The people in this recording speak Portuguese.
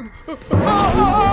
Ah! ah, ah.